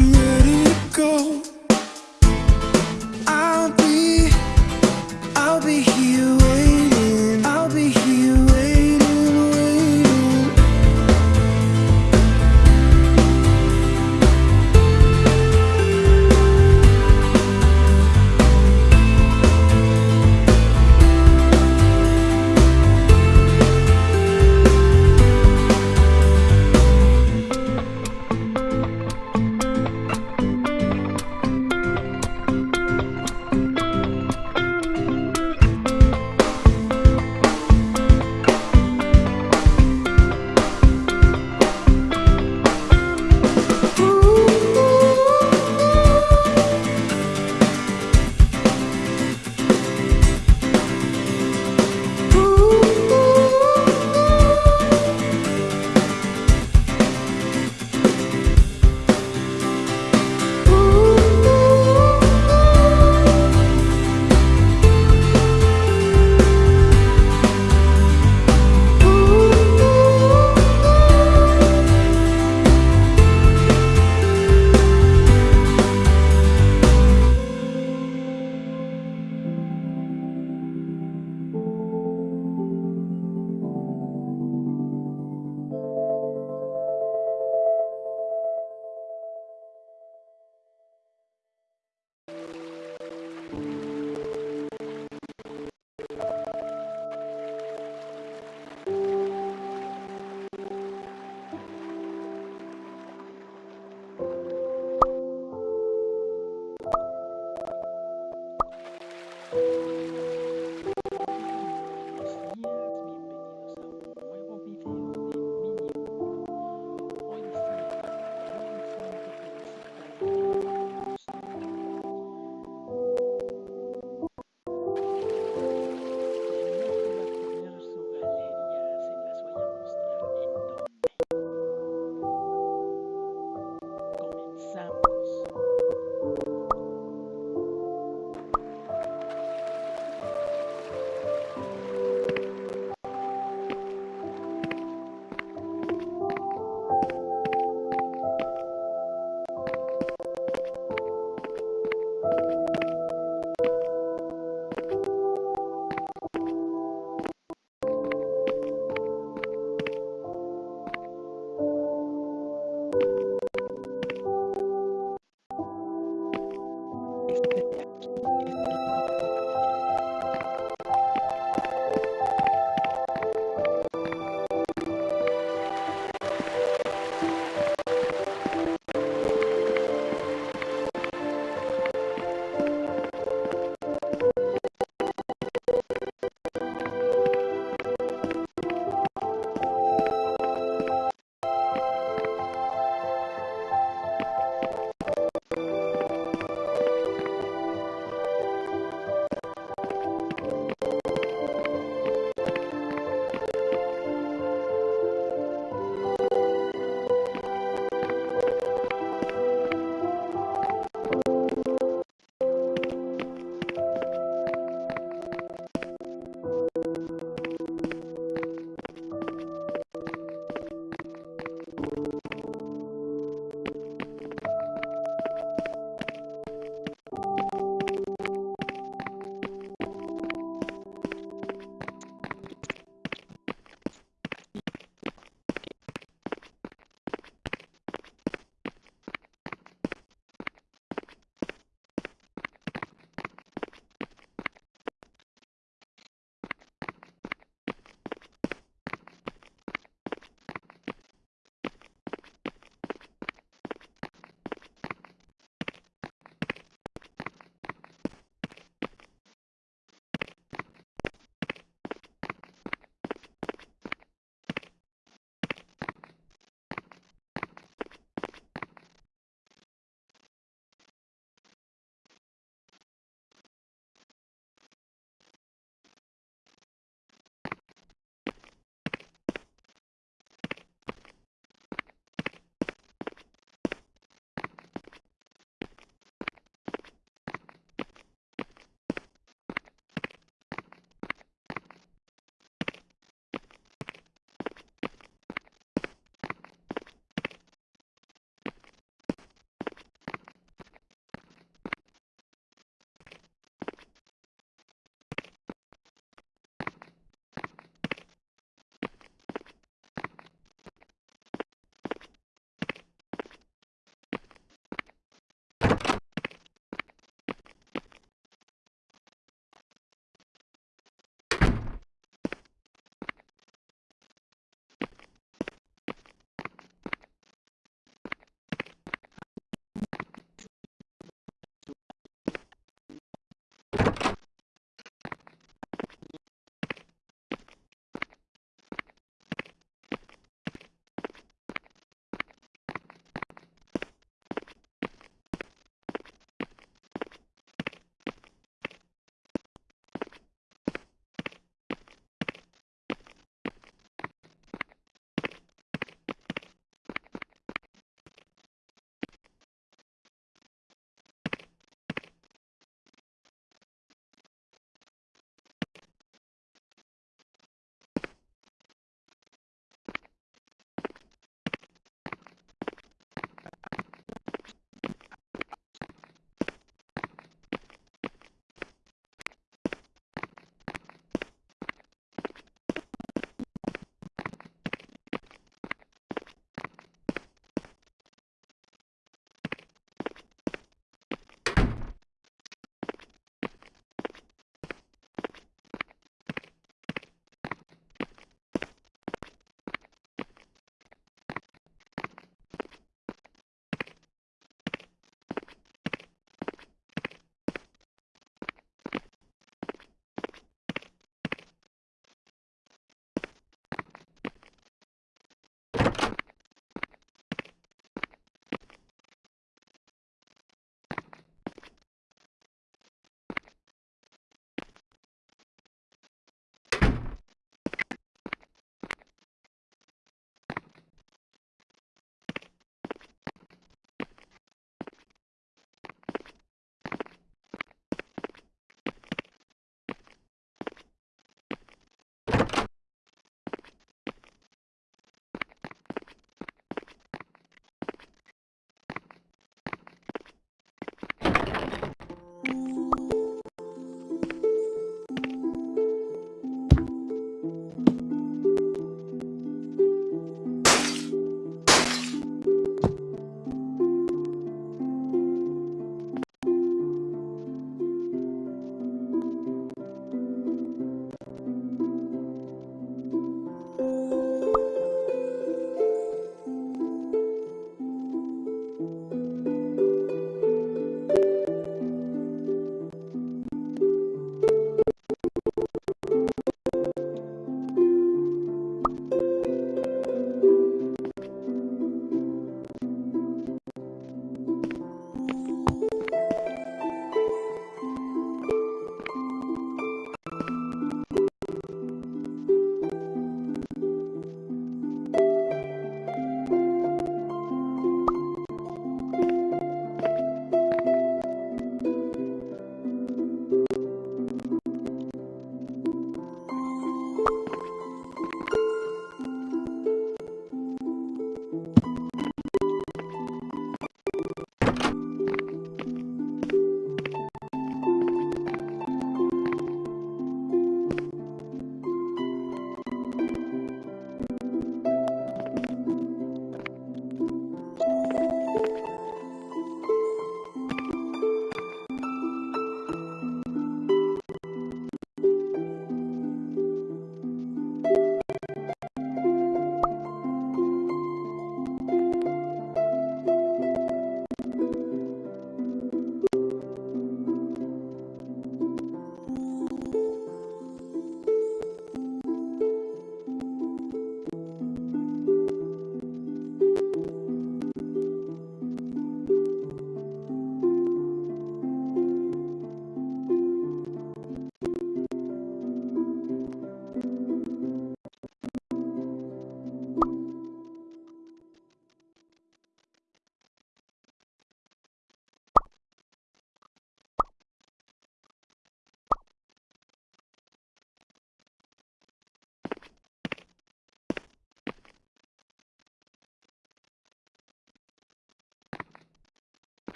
you.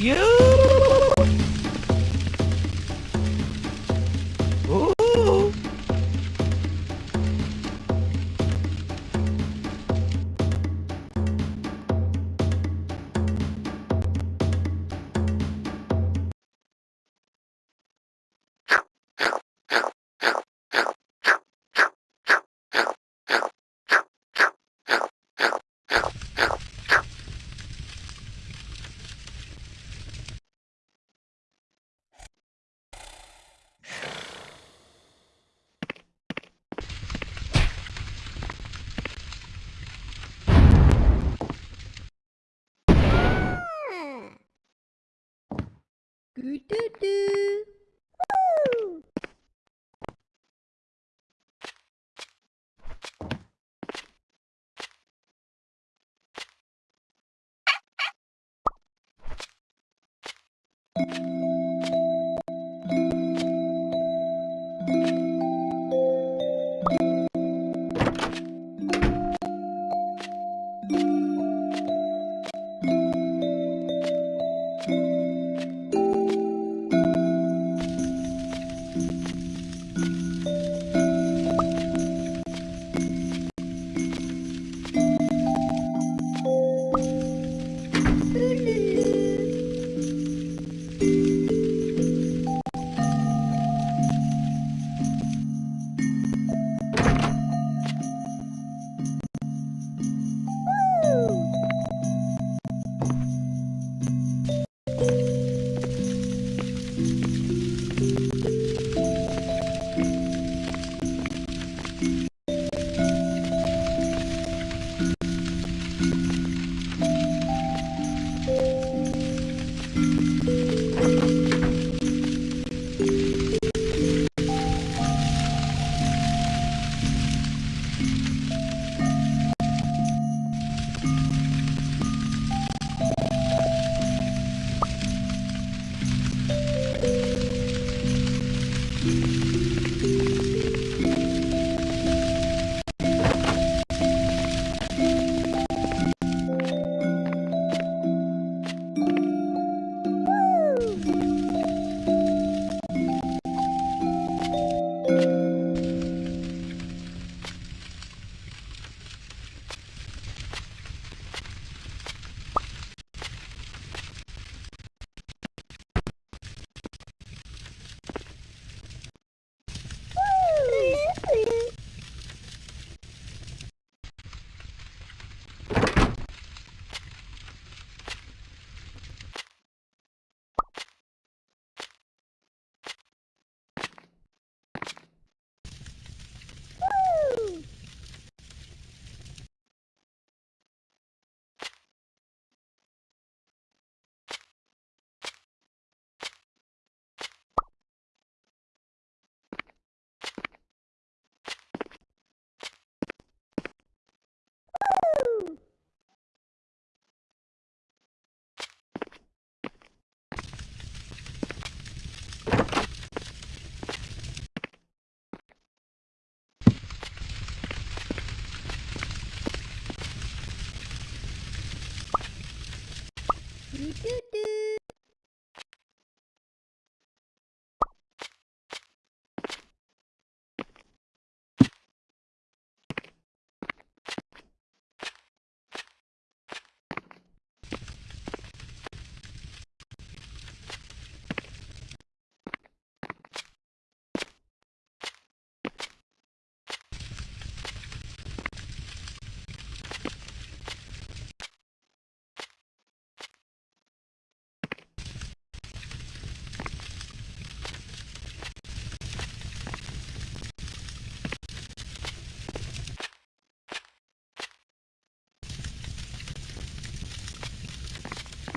You.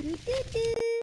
Do do do.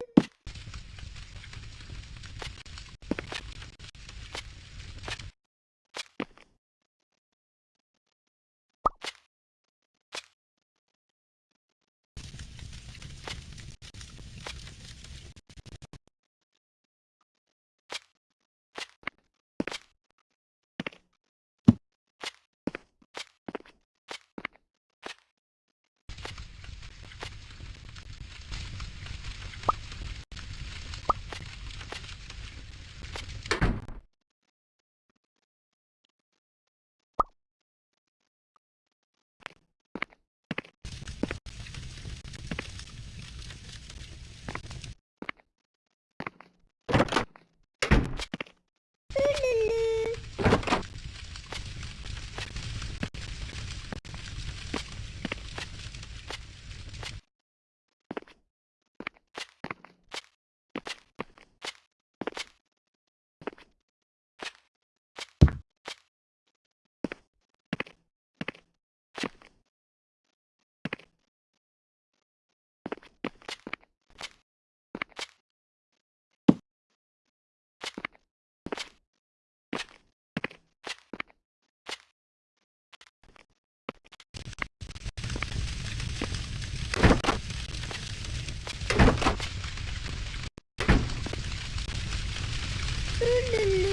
la la.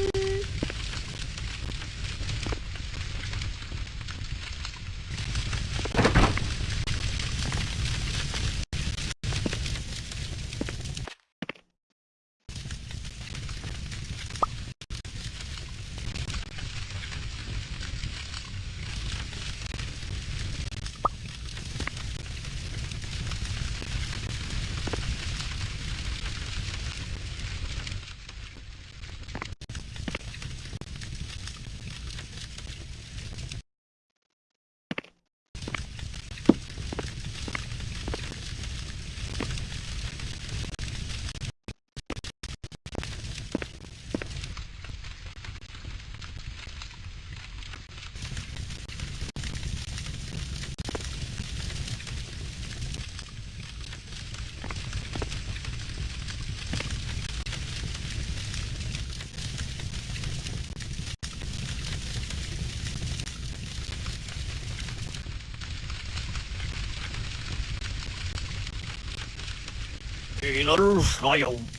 Taylor File.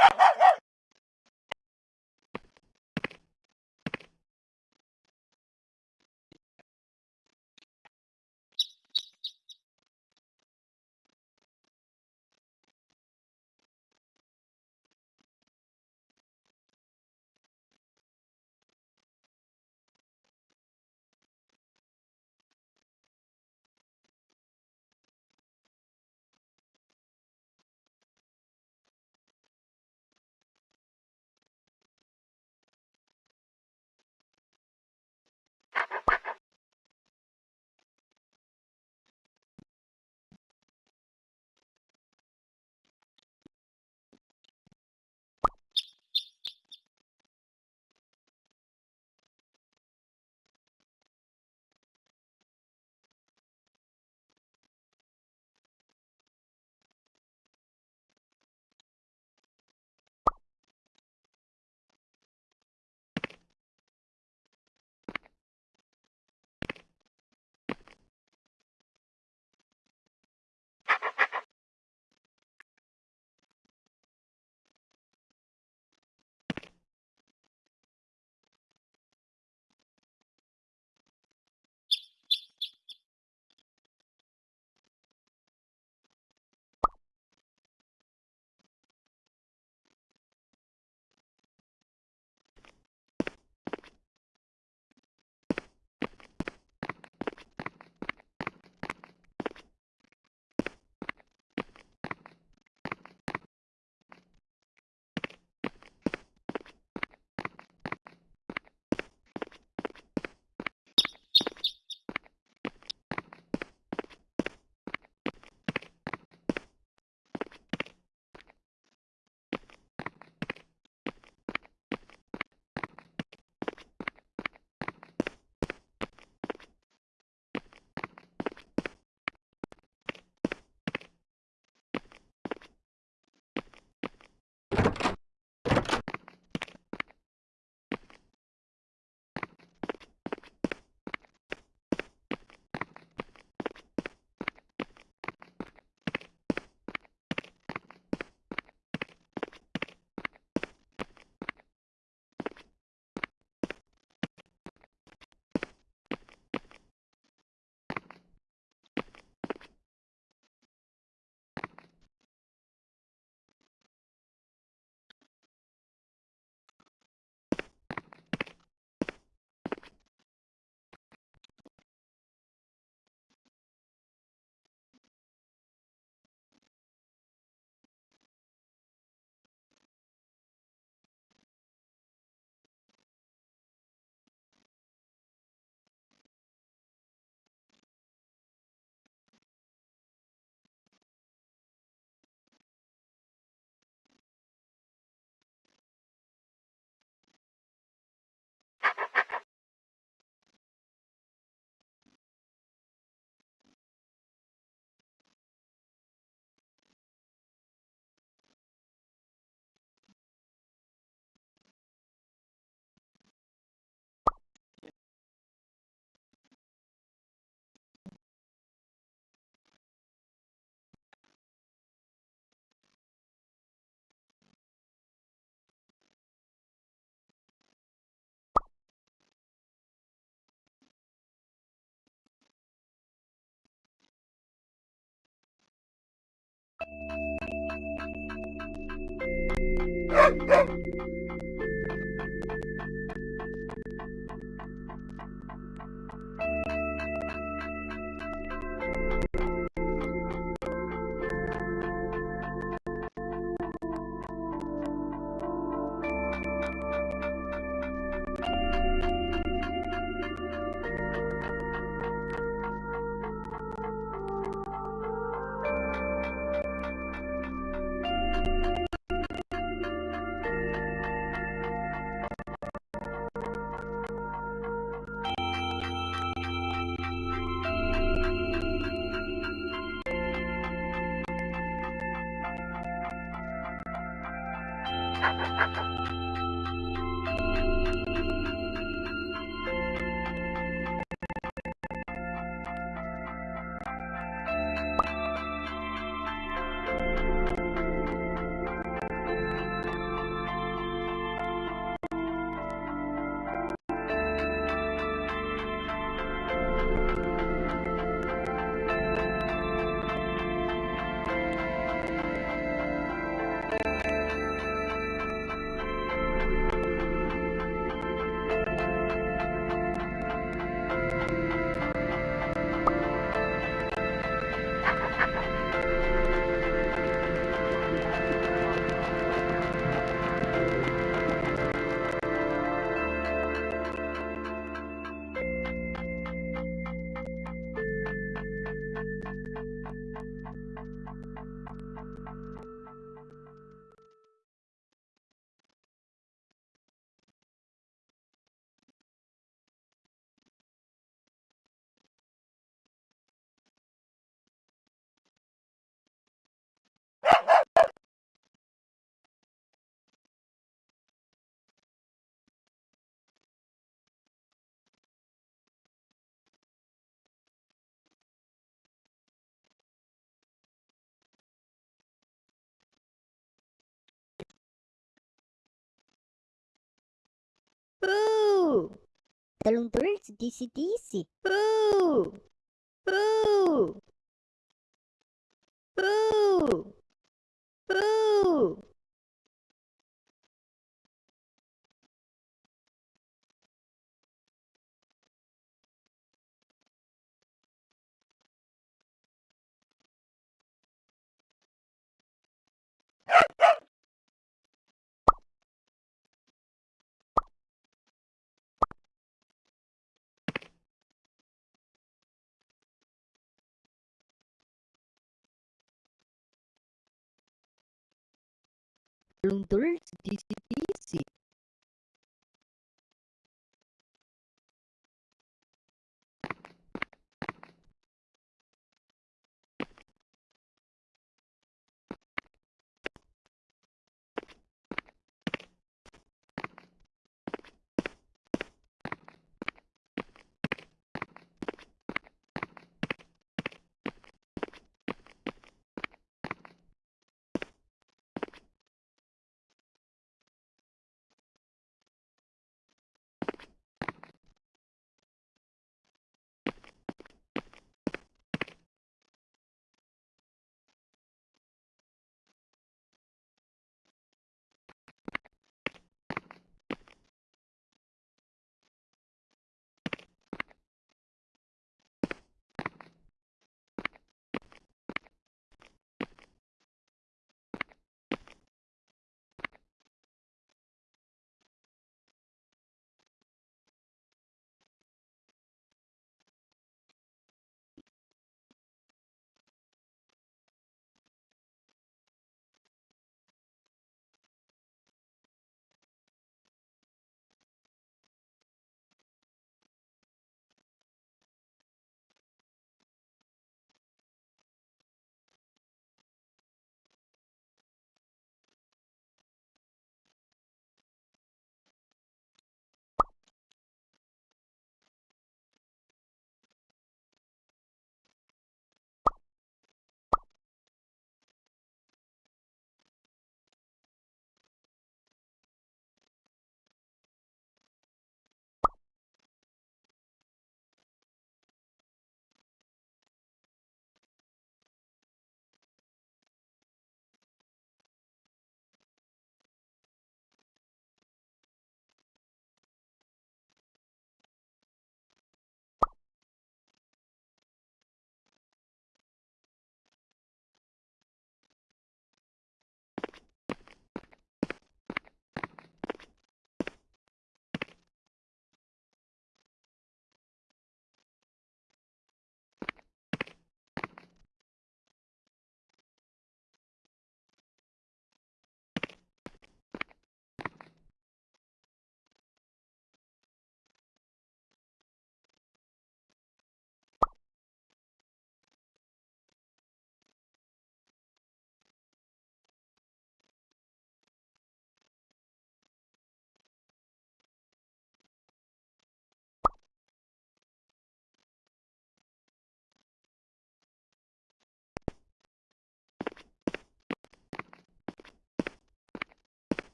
Ha ha ha! ハハハ! Boo! Talondrante disse disse. Boo! Boo! Boo! Boo! Londres, DCT,